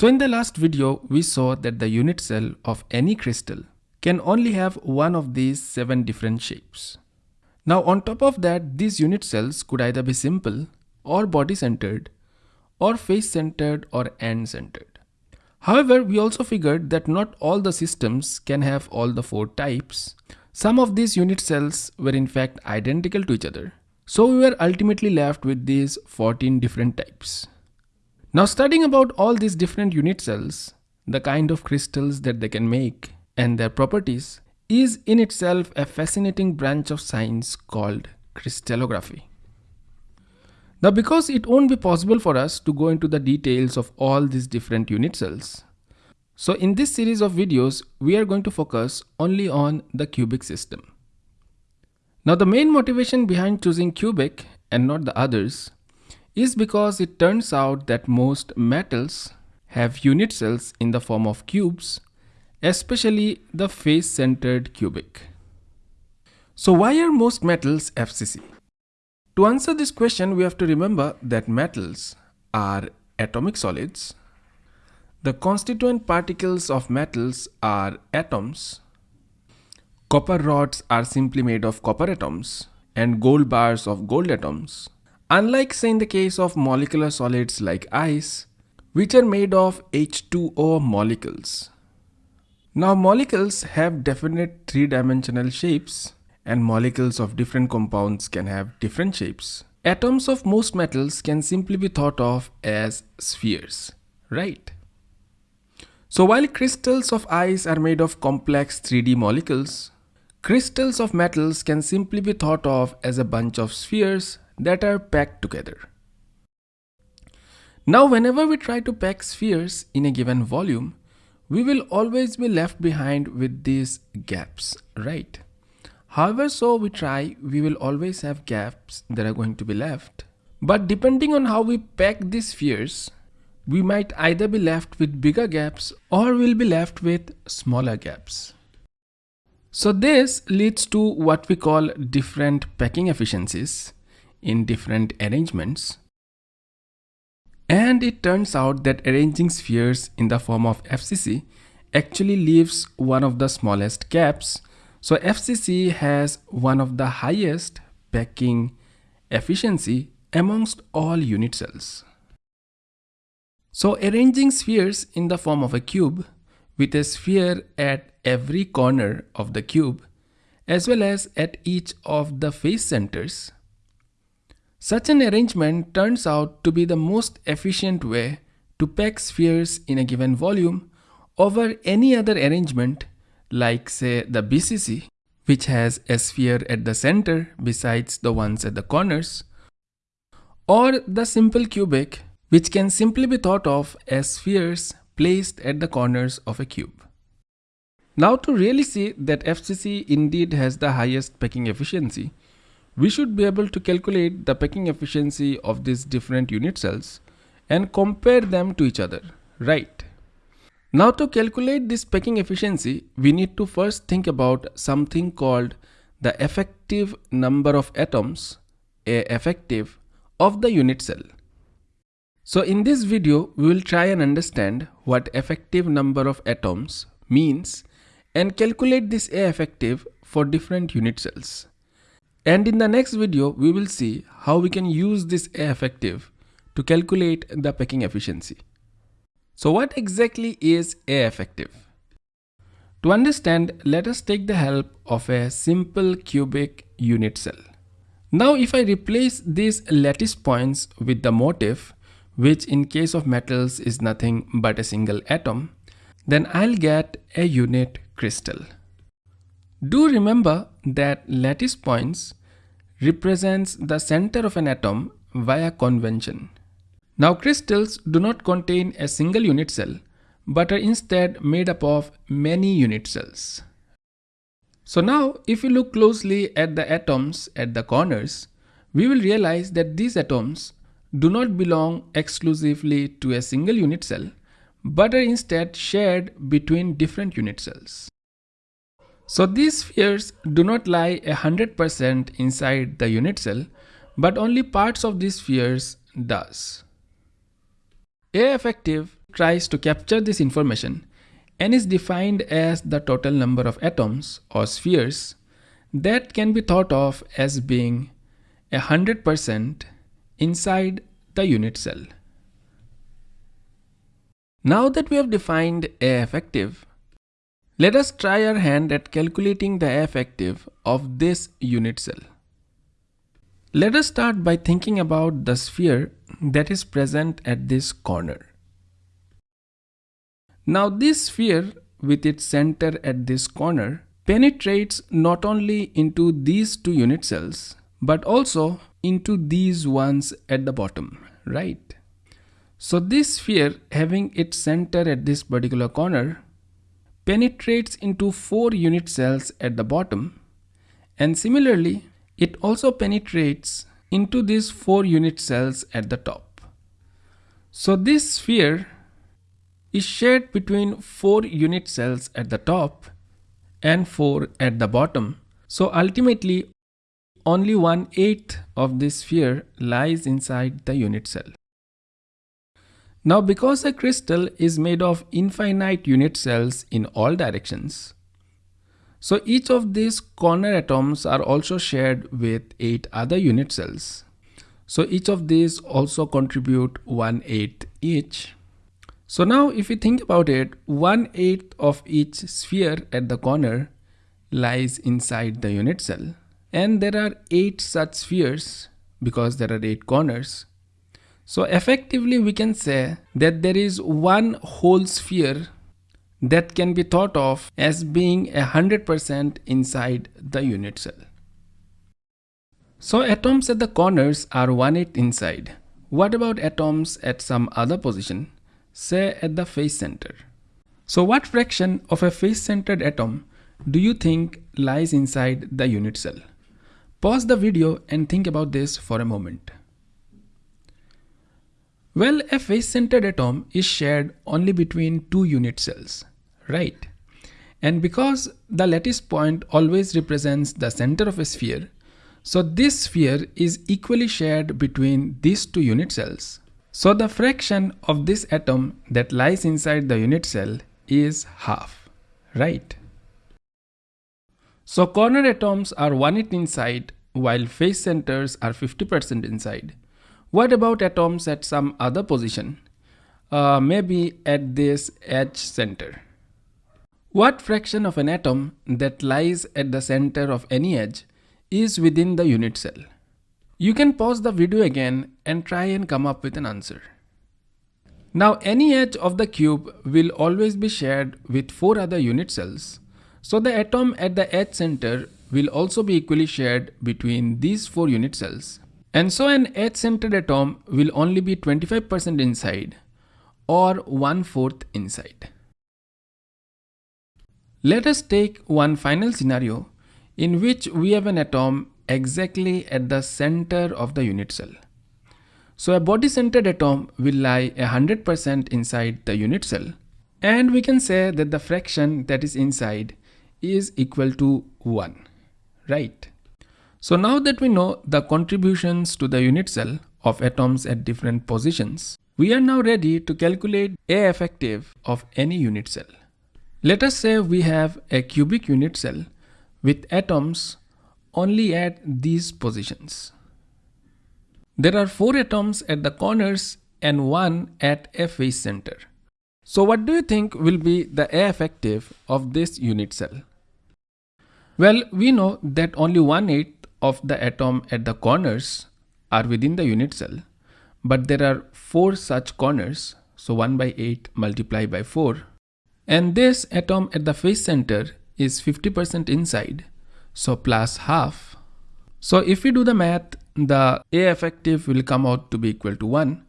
So in the last video, we saw that the unit cell of any crystal can only have one of these seven different shapes. Now on top of that, these unit cells could either be simple or body centered or face centered or end centered. However, we also figured that not all the systems can have all the four types. Some of these unit cells were in fact identical to each other. So we were ultimately left with these 14 different types. Now studying about all these different unit cells, the kind of crystals that they can make and their properties is in itself a fascinating branch of science called crystallography. Now because it won't be possible for us to go into the details of all these different unit cells. So in this series of videos, we are going to focus only on the cubic system. Now the main motivation behind choosing cubic and not the others is because it turns out that most metals have unit cells in the form of cubes, especially the face-centered cubic. So why are most metals FCC? To answer this question, we have to remember that metals are atomic solids. The constituent particles of metals are atoms. Copper rods are simply made of copper atoms and gold bars of gold atoms. Unlike say in the case of molecular solids like ice, which are made of H2O molecules. Now molecules have definite three-dimensional shapes and molecules of different compounds can have different shapes. Atoms of most metals can simply be thought of as spheres, right? So while crystals of ice are made of complex 3D molecules, crystals of metals can simply be thought of as a bunch of spheres that are packed together. Now whenever we try to pack spheres in a given volume, we will always be left behind with these gaps, right? However so we try, we will always have gaps that are going to be left. But depending on how we pack these spheres, we might either be left with bigger gaps or we'll be left with smaller gaps. So this leads to what we call different packing efficiencies in different arrangements. And it turns out that arranging spheres in the form of FCC actually leaves one of the smallest gaps so FCC has one of the highest packing efficiency amongst all unit cells. So arranging spheres in the form of a cube with a sphere at every corner of the cube as well as at each of the face centers. Such an arrangement turns out to be the most efficient way to pack spheres in a given volume over any other arrangement like say the BCC, which has a sphere at the center besides the ones at the corners, or the simple cubic, which can simply be thought of as spheres placed at the corners of a cube. Now to really see that FCC indeed has the highest packing efficiency, we should be able to calculate the packing efficiency of these different unit cells and compare them to each other, right? Now to calculate this packing efficiency, we need to first think about something called the effective number of atoms, A effective, of the unit cell. So in this video, we will try and understand what effective number of atoms means and calculate this A effective for different unit cells. And in the next video, we will see how we can use this A effective to calculate the packing efficiency. So what exactly is A effective? To understand, let us take the help of a simple cubic unit cell. Now if I replace these lattice points with the motif, which in case of metals is nothing but a single atom, then I'll get a unit crystal. Do remember that lattice points represents the center of an atom via convention. Now crystals do not contain a single unit cell, but are instead made up of many unit cells. So now if we look closely at the atoms at the corners, we will realize that these atoms do not belong exclusively to a single unit cell, but are instead shared between different unit cells. So these spheres do not lie 100% inside the unit cell, but only parts of these spheres does. A effective tries to capture this information n is defined as the total number of atoms or spheres that can be thought of as being 100% inside the unit cell. Now that we have defined A effective, let us try our hand at calculating the effective of this unit cell. Let us start by thinking about the sphere that is present at this corner. Now this sphere with its center at this corner penetrates not only into these two unit cells but also into these ones at the bottom, right? So this sphere having its center at this particular corner penetrates into four unit cells at the bottom and similarly it also penetrates into these four unit cells at the top. So this sphere is shared between four unit cells at the top and four at the bottom. So ultimately only one eighth of this sphere lies inside the unit cell. Now because a crystal is made of infinite unit cells in all directions, so each of these corner atoms are also shared with 8 other unit cells. So each of these also contribute 1 8 each. So now if you think about it, 1 8 of each sphere at the corner lies inside the unit cell. And there are 8 such spheres because there are 8 corners. So effectively we can say that there is one whole sphere that can be thought of as being 100% inside the unit cell. So atoms at the corners are 1 8 inside. What about atoms at some other position, say at the face center? So what fraction of a face-centered atom do you think lies inside the unit cell? Pause the video and think about this for a moment. Well, a face-centered atom is shared only between two unit cells, right? And because the lattice point always represents the center of a sphere, so this sphere is equally shared between these two unit cells. So the fraction of this atom that lies inside the unit cell is half, right? So corner atoms are 1 8 inside while face centers are 50% inside. What about atoms at some other position? Uh, maybe at this edge center. What fraction of an atom that lies at the center of any edge is within the unit cell? You can pause the video again and try and come up with an answer. Now any edge of the cube will always be shared with 4 other unit cells. So the atom at the edge center will also be equally shared between these 4 unit cells. And so an edge-centered atom will only be 25% inside or one-fourth inside. Let us take one final scenario in which we have an atom exactly at the center of the unit cell. So a body-centered atom will lie 100% inside the unit cell and we can say that the fraction that is inside is equal to 1, right? So now that we know the contributions to the unit cell of atoms at different positions, we are now ready to calculate A effective of any unit cell. Let us say we have a cubic unit cell with atoms only at these positions. There are 4 atoms at the corners and 1 at a face center. So what do you think will be the A effective of this unit cell? Well, we know that only 1 8 of the atom at the corners are within the unit cell, but there are 4 such corners, so 1 by 8 multiplied by 4. And this atom at the face center is 50% inside, so plus half. So if we do the math, the A effective will come out to be equal to 1.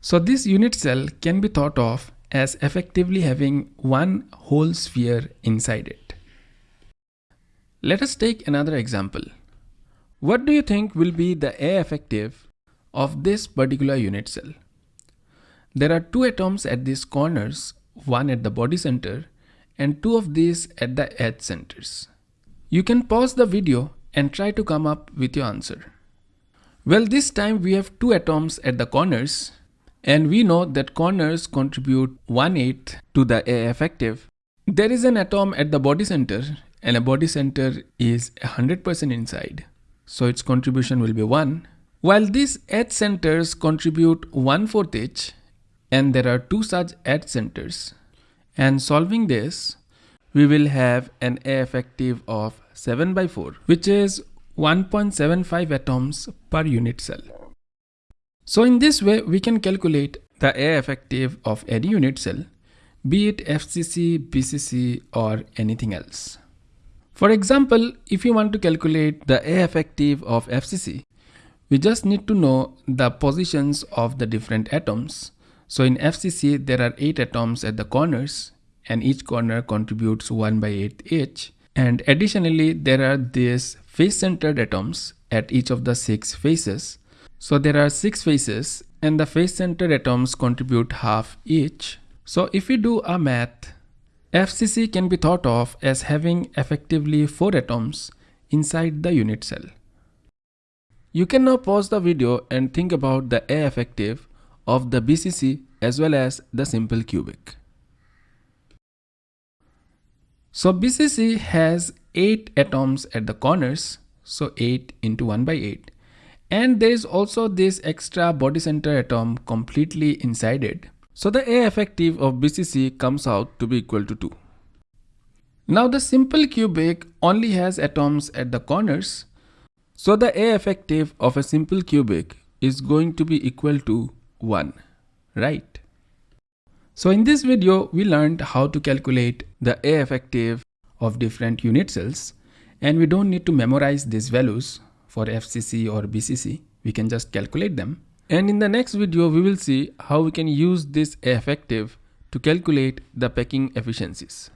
So this unit cell can be thought of as effectively having one whole sphere inside it. Let us take another example. What do you think will be the A effective of this particular unit cell? There are two atoms at these corners, one at the body center and two of these at the edge centers. You can pause the video and try to come up with your answer. Well, this time we have two atoms at the corners And we know that corners contribute 1 8 to the A effective. There is an atom at the body center and a body center is 100% inside. So its contribution will be 1. While these edge centers contribute 1 4th each and there are two such edge centers. And solving this, we will have an A effective of 7 by 4 which is 1.75 atoms per unit cell. So in this way, we can calculate the A effective of any unit cell, be it FCC, BCC or anything else. For example, if you want to calculate the A effective of FCC, we just need to know the positions of the different atoms. So in FCC, there are 8 atoms at the corners and each corner contributes 1 by 8 each. And additionally, there are these face-centered atoms at each of the 6 faces. So there are six faces and the face-centered atoms contribute half each. So if we do a math, FCC can be thought of as having effectively four atoms inside the unit cell. You can now pause the video and think about the A effective of the BCC as well as the simple cubic. So BCC has 8 atoms at the corners, so 8 into 1 by 8 and there is also this extra body center atom completely inside it. So the A effective of BCC comes out to be equal to 2. Now the simple cubic only has atoms at the corners. So the A effective of a simple cubic is going to be equal to 1, right? So in this video, we learned how to calculate the A effective of different unit cells and we don't need to memorize these values for FCC or BCC, we can just calculate them. And in the next video, we will see how we can use this effective to calculate the packing efficiencies.